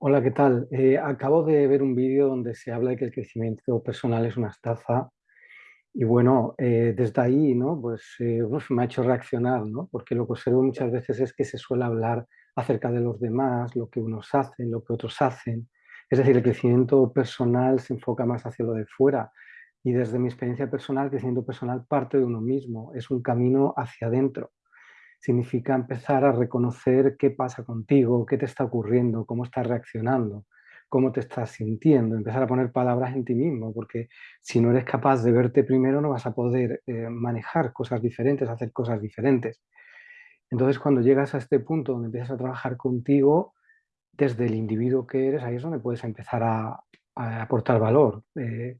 Hola, ¿qué tal? Eh, acabo de ver un vídeo donde se habla de que el crecimiento personal es una estafa y bueno, eh, desde ahí, ¿no? Pues eh, me ha hecho reaccionar, ¿no? Porque lo que observo muchas veces es que se suele hablar acerca de los demás, lo que unos hacen, lo que otros hacen. Es decir, el crecimiento personal se enfoca más hacia lo de fuera y desde mi experiencia personal, el crecimiento personal parte de uno mismo, es un camino hacia adentro significa empezar a reconocer qué pasa contigo, qué te está ocurriendo, cómo estás reaccionando, cómo te estás sintiendo, empezar a poner palabras en ti mismo, porque si no eres capaz de verte primero no vas a poder eh, manejar cosas diferentes, hacer cosas diferentes. Entonces cuando llegas a este punto donde empiezas a trabajar contigo, desde el individuo que eres, ahí es donde puedes empezar a, a aportar valor. Eh,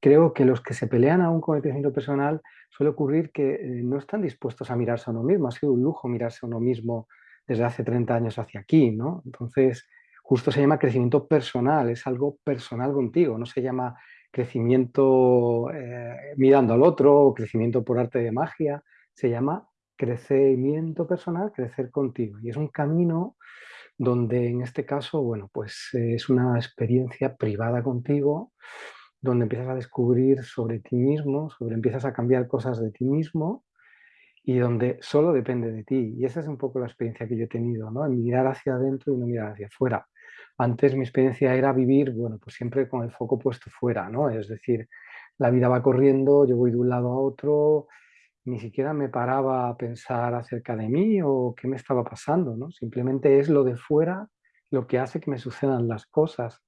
Creo que los que se pelean aún con el crecimiento personal suele ocurrir que eh, no están dispuestos a mirarse a uno mismo. Ha sido un lujo mirarse a uno mismo desde hace 30 años hacia aquí, ¿no? Entonces, justo se llama crecimiento personal, es algo personal contigo, no se llama crecimiento eh, mirando al otro o crecimiento por arte de magia, se llama crecimiento personal, crecer contigo. Y es un camino donde en este caso, bueno, pues eh, es una experiencia privada contigo, donde empiezas a descubrir sobre ti mismo, sobre empiezas a cambiar cosas de ti mismo y donde solo depende de ti. Y esa es un poco la experiencia que yo he tenido, ¿no? Mirar hacia adentro y no mirar hacia afuera. Antes mi experiencia era vivir, bueno, pues siempre con el foco puesto fuera, ¿no? Es decir, la vida va corriendo, yo voy de un lado a otro, ni siquiera me paraba a pensar acerca de mí o qué me estaba pasando, ¿no? Simplemente es lo de fuera lo que hace que me sucedan las cosas.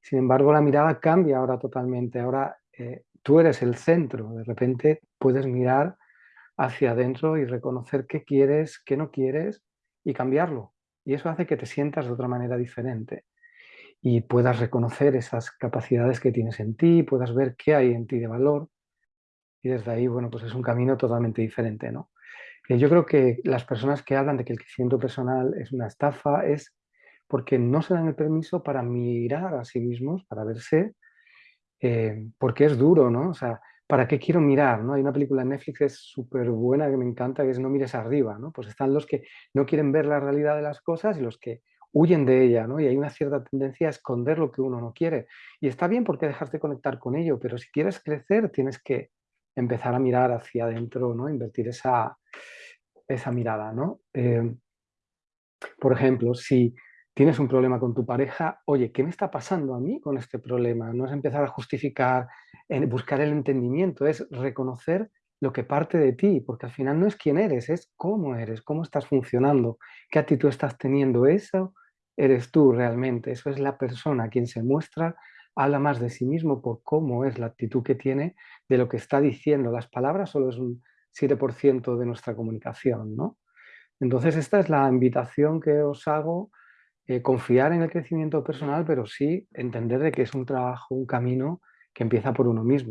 Sin embargo, la mirada cambia ahora totalmente. Ahora eh, tú eres el centro. De repente puedes mirar hacia adentro y reconocer qué quieres, qué no quieres y cambiarlo. Y eso hace que te sientas de otra manera diferente y puedas reconocer esas capacidades que tienes en ti, puedas ver qué hay en ti de valor y desde ahí, bueno, pues es un camino totalmente diferente, ¿no? Eh, yo creo que las personas que hablan de que el crecimiento personal es una estafa es porque no se dan el permiso para mirar a sí mismos, para verse, eh, porque es duro, ¿no? O sea, ¿para qué quiero mirar? ¿no? Hay una película en Netflix que es súper buena, que me encanta, que es No mires arriba, ¿no? Pues están los que no quieren ver la realidad de las cosas y los que huyen de ella, ¿no? Y hay una cierta tendencia a esconder lo que uno no quiere. Y está bien porque dejas de conectar con ello, pero si quieres crecer tienes que empezar a mirar hacia adentro, ¿no? Invertir esa, esa mirada, ¿no? Eh, por ejemplo, si tienes un problema con tu pareja, oye, ¿qué me está pasando a mí con este problema? No es empezar a justificar, buscar el entendimiento, es reconocer lo que parte de ti, porque al final no es quién eres, es cómo eres, cómo estás funcionando, qué actitud estás teniendo. Eso eres tú realmente, eso es la persona quien se muestra, habla más de sí mismo por cómo es la actitud que tiene de lo que está diciendo. Las palabras solo es un 7% de nuestra comunicación, ¿no? Entonces esta es la invitación que os hago eh, confiar en el crecimiento personal, pero sí entender de que es un trabajo, un camino que empieza por uno mismo.